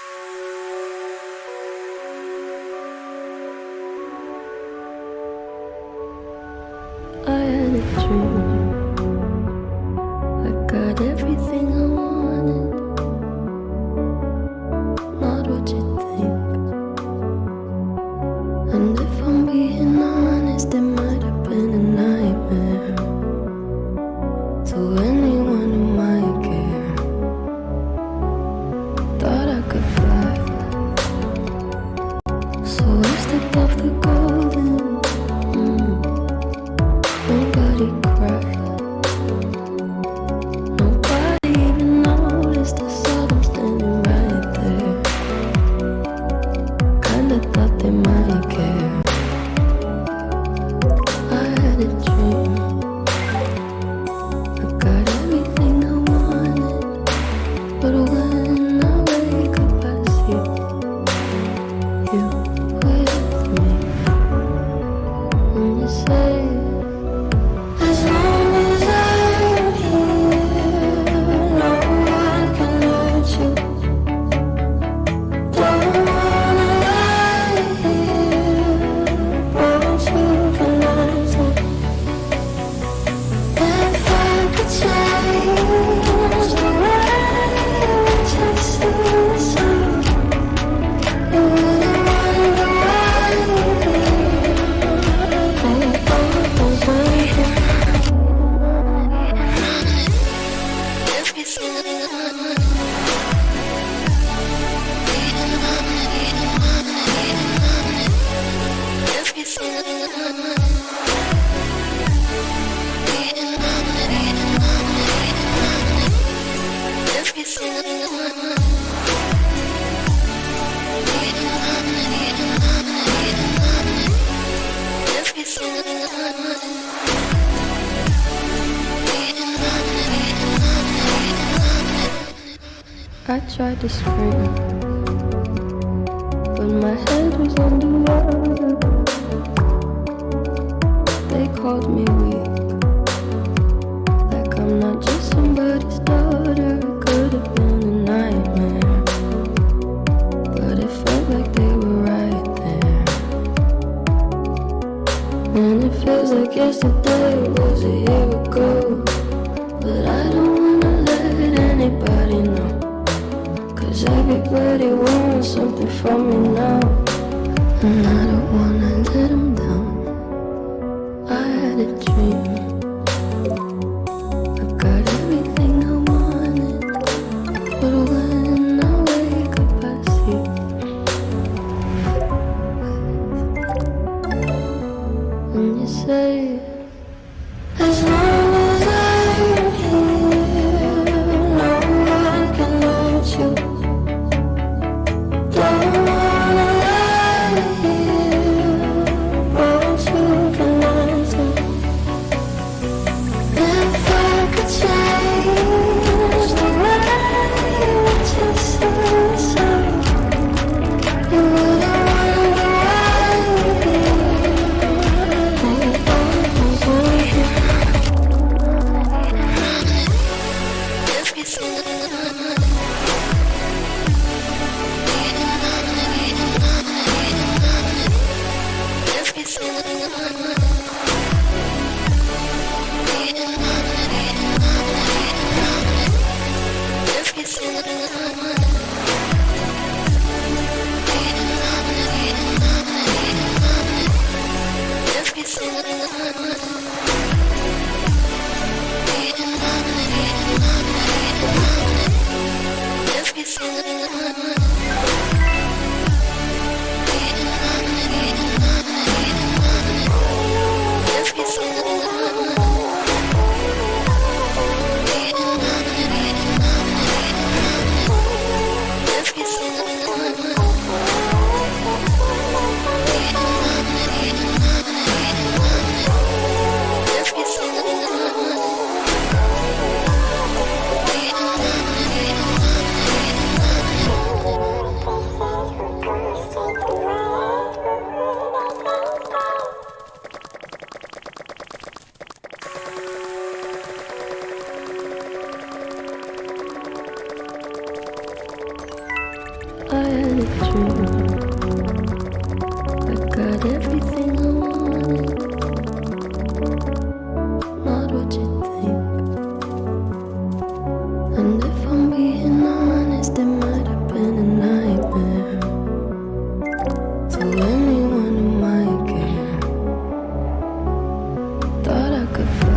you Tried to scream, but my head was underwater They called me weak. Like I'm not just somebody's daughter Could have been a nightmare. But it felt like they were right there. And it feels like yesterday was a year ago. Cause everybody wants something from me now. And I don't wanna let them down. I had a dream. как и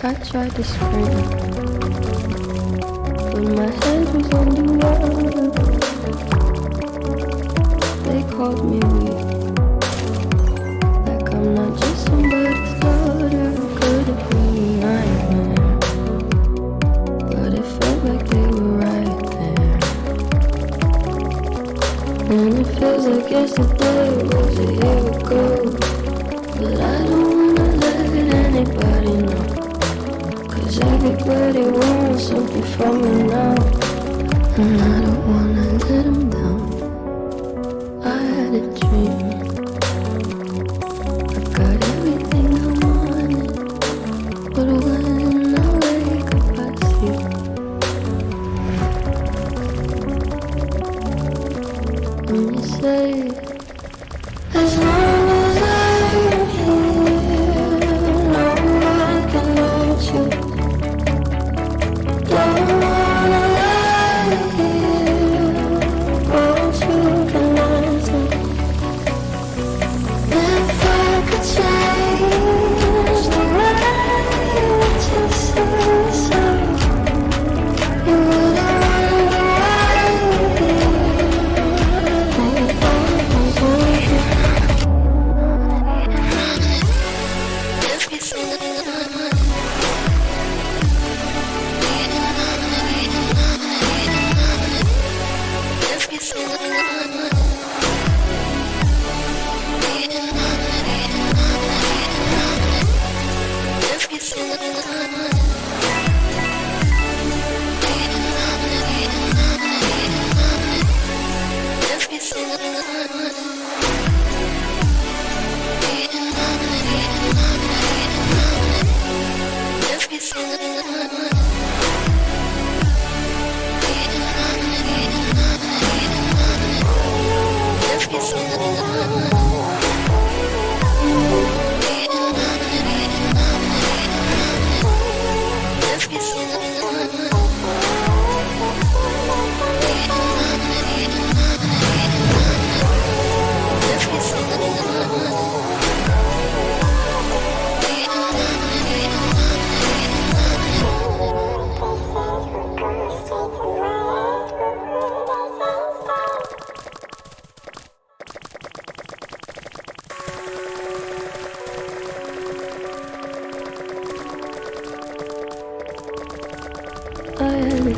I tried to scream But my head was on the They called me weak. from you now, and I don't wanna.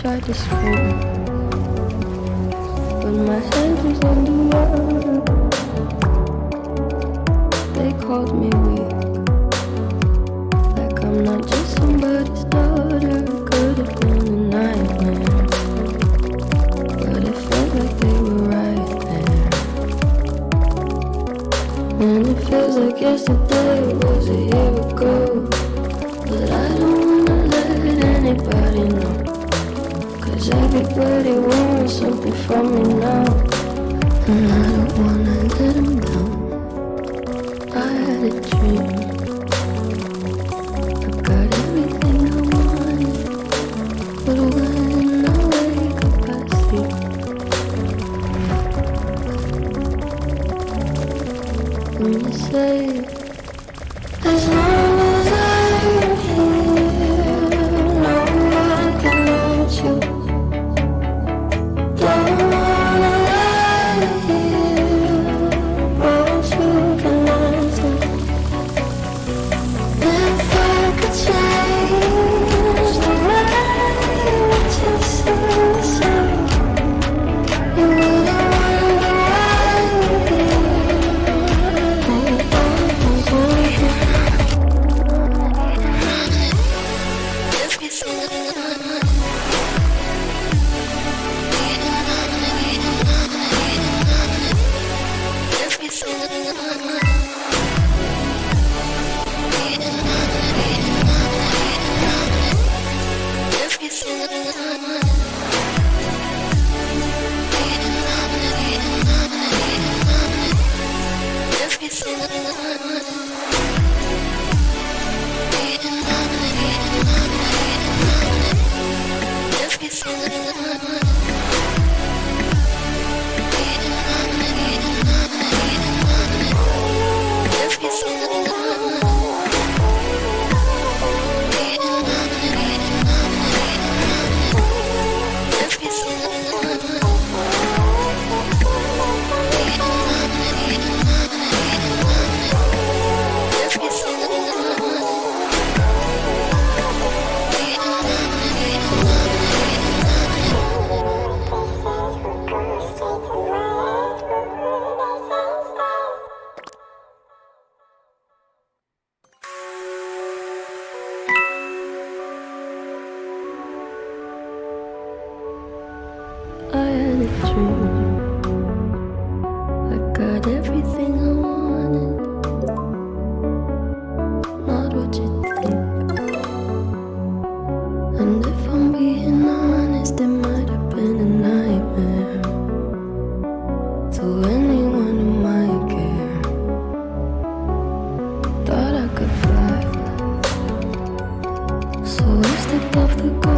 I tried to scream, But my hands is on the air. They called me weak. Like I'm not just somebody's daughter Could've been a nightmare. But it felt like they were right there. And it feels like yesterday the love the